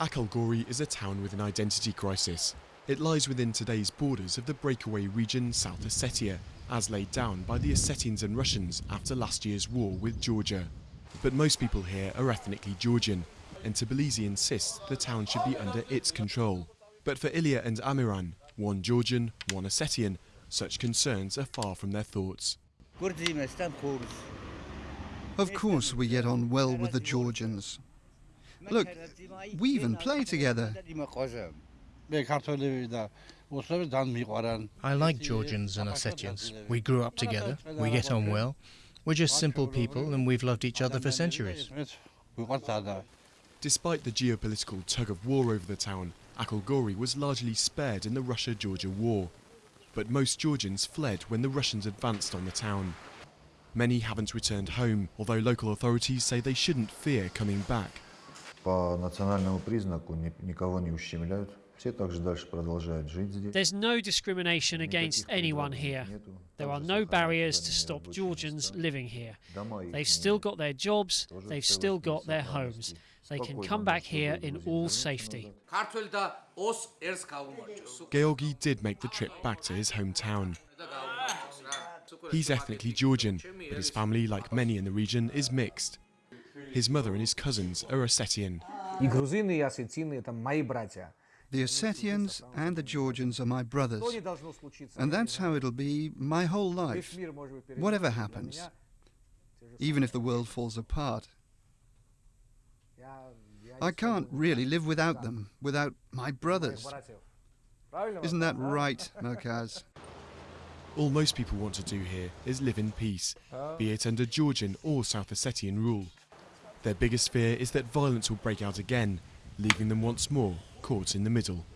Akhalgori is a town with an identity crisis. It lies within today's borders of the breakaway region South Ossetia, as laid down by the Ossetians and Russians after last year's war with Georgia. But most people here are ethnically Georgian, and Tbilisi insists the town should be under its control. But for Ilya and Amiran, one Georgian, one Ossetian, such concerns are far from their thoughts. Of course we get on well with the Georgians. Look, we even play together. I like Georgians and Ossetians. We grew up together, we get on well. We're just simple people and we've loved each other for centuries. Despite the geopolitical tug of war over the town, Akhalgori was largely spared in the Russia-Georgia war. But most Georgians fled when the Russians advanced on the town. Many haven't returned home, although local authorities say they shouldn't fear coming back. There's no discrimination against anyone here. There are no barriers to stop Georgians living here. They've still got their jobs, they've still got their homes. They can come back here in all safety. Georgi did make the trip back to his hometown. He's ethnically Georgian, but his family, like many in the region, is mixed. His mother and his cousins are Ossetian. The Ossetians and the Georgians are my brothers, and that's how it'll be my whole life, whatever happens, even if the world falls apart. I can't really live without them, without my brothers. Isn't that right, Merkaz? All most people want to do here is live in peace, be it under Georgian or South Ossetian rule. Their biggest fear is that violence will break out again, leaving them once more caught in the middle.